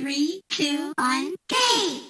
three, two, one, game!